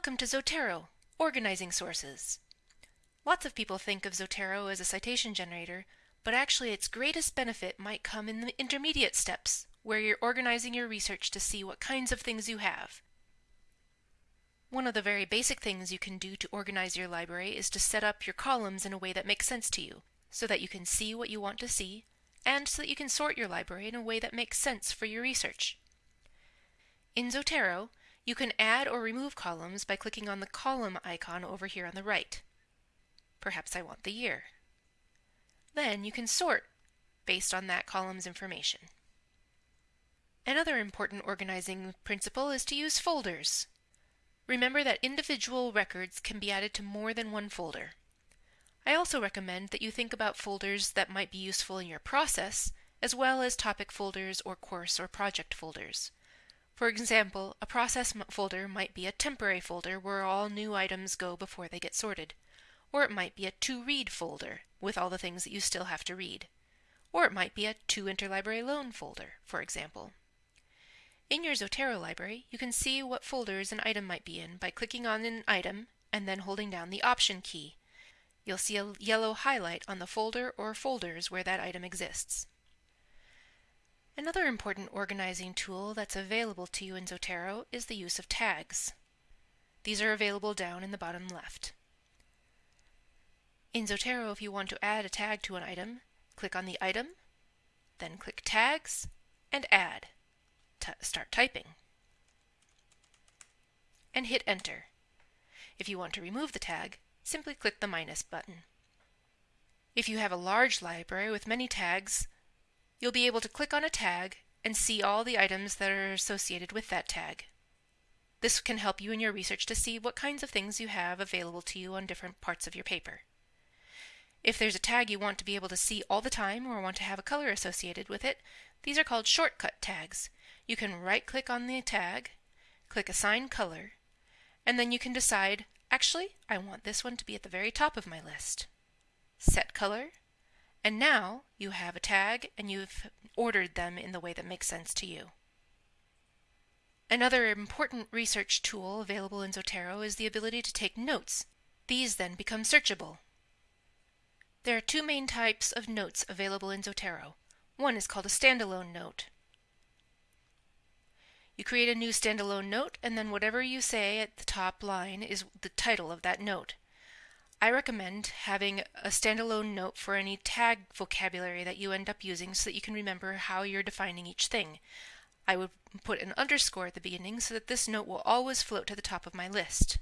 Welcome to Zotero, Organizing Sources. Lots of people think of Zotero as a citation generator, but actually its greatest benefit might come in the intermediate steps, where you're organizing your research to see what kinds of things you have. One of the very basic things you can do to organize your library is to set up your columns in a way that makes sense to you, so that you can see what you want to see, and so that you can sort your library in a way that makes sense for your research. In Zotero, you can add or remove columns by clicking on the column icon over here on the right. Perhaps I want the year. Then you can sort based on that column's information. Another important organizing principle is to use folders. Remember that individual records can be added to more than one folder. I also recommend that you think about folders that might be useful in your process, as well as topic folders or course or project folders. For example, a process folder might be a temporary folder where all new items go before they get sorted. Or it might be a to read folder with all the things that you still have to read. Or it might be a to interlibrary loan folder, for example. In your Zotero library, you can see what folders an item might be in by clicking on an item and then holding down the Option key. You'll see a yellow highlight on the folder or folders where that item exists. Another important organizing tool that's available to you in Zotero is the use of tags. These are available down in the bottom left. In Zotero, if you want to add a tag to an item, click on the item, then click Tags, and Add. Start typing. And hit Enter. If you want to remove the tag, simply click the minus button. If you have a large library with many tags, you'll be able to click on a tag and see all the items that are associated with that tag. This can help you in your research to see what kinds of things you have available to you on different parts of your paper. If there's a tag you want to be able to see all the time or want to have a color associated with it, these are called shortcut tags. You can right-click on the tag, click Assign Color, and then you can decide, actually, I want this one to be at the very top of my list. Set Color, and now you have a tag and you've ordered them in the way that makes sense to you. Another important research tool available in Zotero is the ability to take notes. These then become searchable. There are two main types of notes available in Zotero. One is called a standalone note. You create a new standalone note and then whatever you say at the top line is the title of that note. I recommend having a standalone note for any tag vocabulary that you end up using so that you can remember how you're defining each thing. I would put an underscore at the beginning so that this note will always float to the top of my list.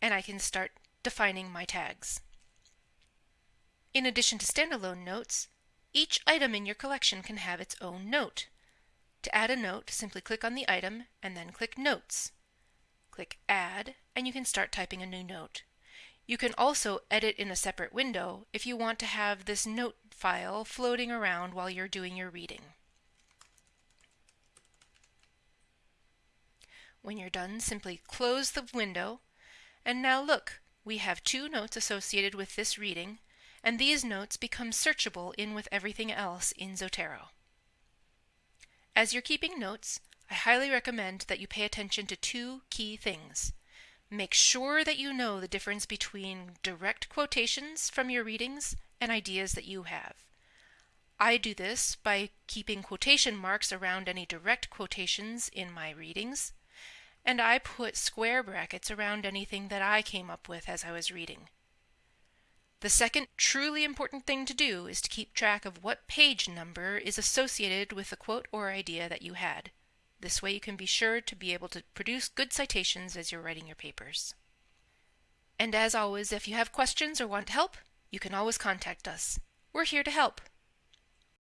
And I can start defining my tags. In addition to standalone notes, each item in your collection can have its own note. To add a note, simply click on the item and then click Notes. Click Add and you can start typing a new note. You can also edit in a separate window if you want to have this note file floating around while you're doing your reading. When you're done, simply close the window. And now look, we have two notes associated with this reading, and these notes become searchable in with everything else in Zotero. As you're keeping notes, I highly recommend that you pay attention to two key things. Make sure that you know the difference between direct quotations from your readings and ideas that you have. I do this by keeping quotation marks around any direct quotations in my readings, and I put square brackets around anything that I came up with as I was reading. The second truly important thing to do is to keep track of what page number is associated with the quote or idea that you had. This way you can be sure to be able to produce good citations as you're writing your papers. And as always, if you have questions or want help, you can always contact us. We're here to help.